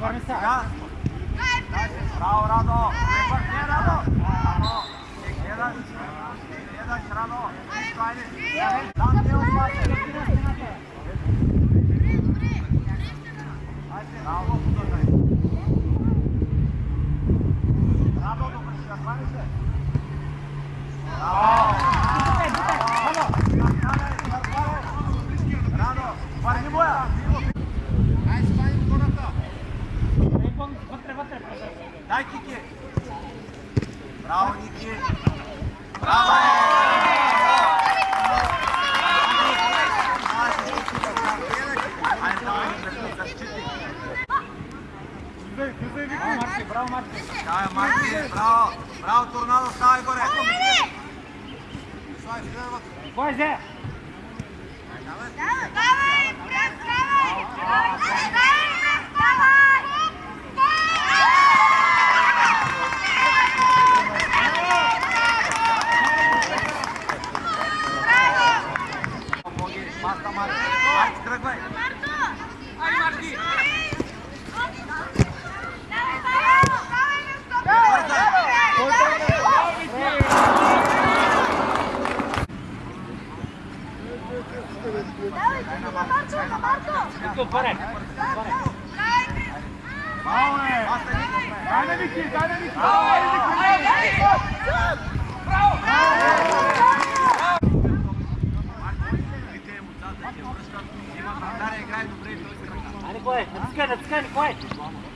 Govorim se, ja? Bravo, Rado! Gdje Rado? Rado! Jedan, jedan, Rado! Ajde! Dan te odmate! Ajde, bravo, dodaj! Rado, dobro, ja zvani se! Bravo! Butaj, butaj, samo! Rado, pari moja! Bravo! Daj, Kiki! Bravo, Niki! Bravo! Bravo, Marki! Bravo, Marki! Bravo! Bravo, Tornado, stavi gore! Stavi, stavi, stavi! Boj, Zé! Marco, Marco! Let's go, Barak. Daj na Viki, daj na Viki! Bravo! Bravo! Ajde, ko je? Natiskaj, natiskaj, ko je?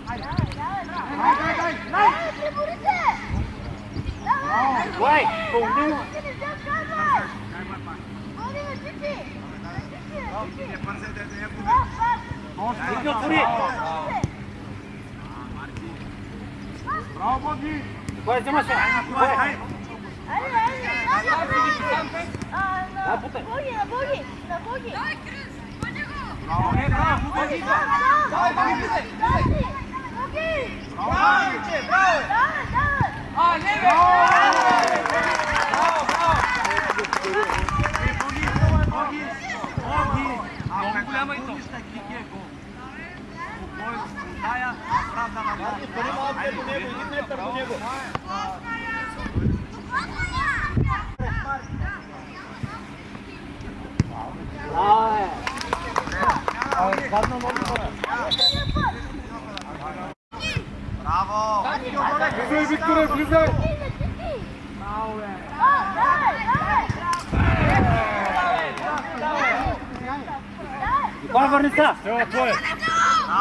Ajde, ajde, ajde! Ajde, priborite! Ko je? Ko je? Ko je? Ko je? Ko je? не я Barbarita! Jó, tvoj!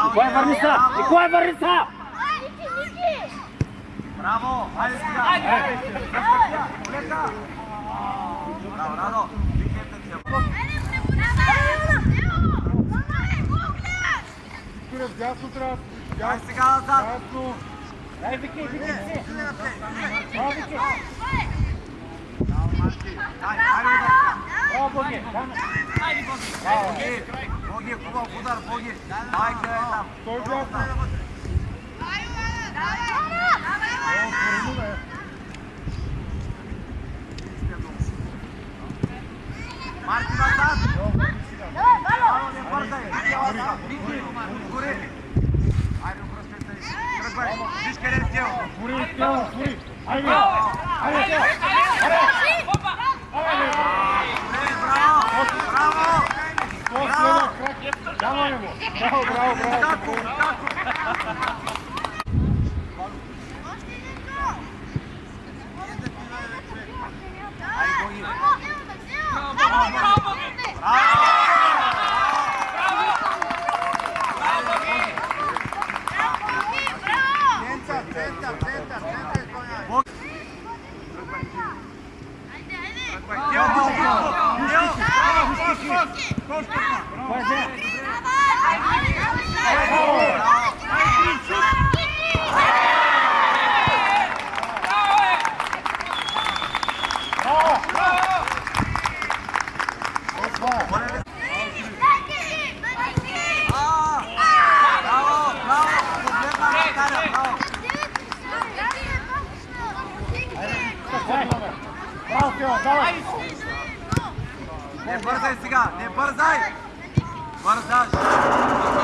Николай, е върни са! Николай, е върни са! Браво! Хайде сега! Хайде! Лека! Браво, Радо! Викнете се! Хайде, пребудавай! Дясно трябва! Дай сега назад! Дясно! Дай, Вики, Вики! Браво, Вики! Браво, Вики! Браво, Вики! Браво, Вики! 어, 거기. 거기. 거기, 그거 보다 거기. 나이 그랬다. 돌 좋았다. 마지막 Guri, Guri, Guri. Ahí, ahí, ahí. Ahí, ahí. Bravo, bravo, bravo, bravo. bravo. Vai, Zé! Не бързай сега, не бързай! Бързаш!